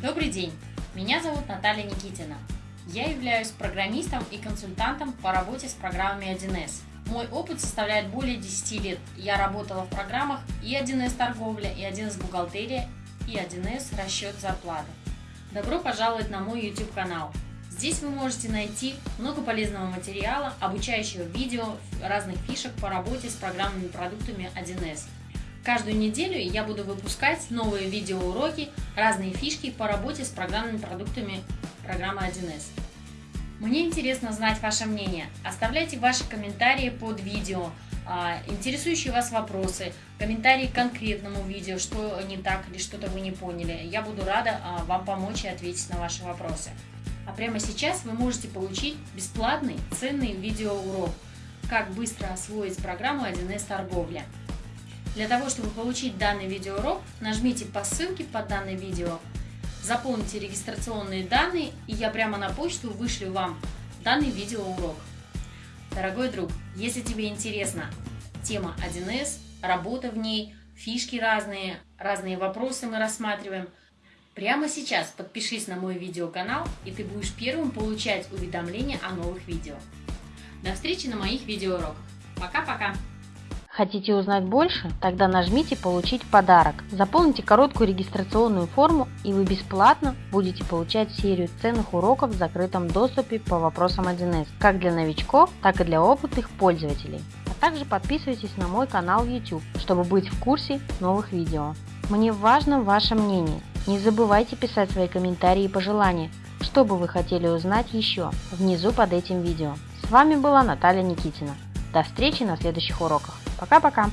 Добрый день, меня зовут Наталья Никитина. Я являюсь программистом и консультантом по работе с программами 1С. Мой опыт составляет более 10 лет. Я работала в программах и 1С торговля, и 1С бухгалтерия, и 1С расчет зарплаты. Добро пожаловать на мой YouTube канал. Здесь вы можете найти много полезного материала, обучающего видео, разных фишек по работе с программными продуктами 1С. Каждую неделю я буду выпускать новые видеоуроки, разные фишки по работе с программными продуктами программы 1С. Мне интересно знать ваше мнение. Оставляйте ваши комментарии под видео, а, интересующие вас вопросы, комментарии к конкретному видео, что не так или что-то вы не поняли. Я буду рада а, вам помочь и ответить на ваши вопросы. А прямо сейчас вы можете получить бесплатный ценный видеоурок «Как быстро освоить программу 1С торговля». Для того, чтобы получить данный видеоурок, нажмите по ссылке под данное видео, заполните регистрационные данные, и я прямо на почту вышлю вам данный видеоурок. Дорогой друг, если тебе интересна тема 1С, работа в ней, фишки разные, разные вопросы мы рассматриваем – Прямо сейчас подпишись на мой видеоканал, и ты будешь первым получать уведомления о новых видео. До встречи на моих видеоуроках. Пока-пока! Хотите узнать больше? Тогда нажмите «Получить подарок». Заполните короткую регистрационную форму, и вы бесплатно будете получать серию ценных уроков в закрытом доступе по вопросам 1С, как для новичков, так и для опытных пользователей. А также подписывайтесь на мой канал YouTube, чтобы быть в курсе новых видео. Мне важно ваше мнение. Не забывайте писать свои комментарии и пожелания, что бы вы хотели узнать еще, внизу под этим видео. С вами была Наталья Никитина. До встречи на следующих уроках. Пока-пока!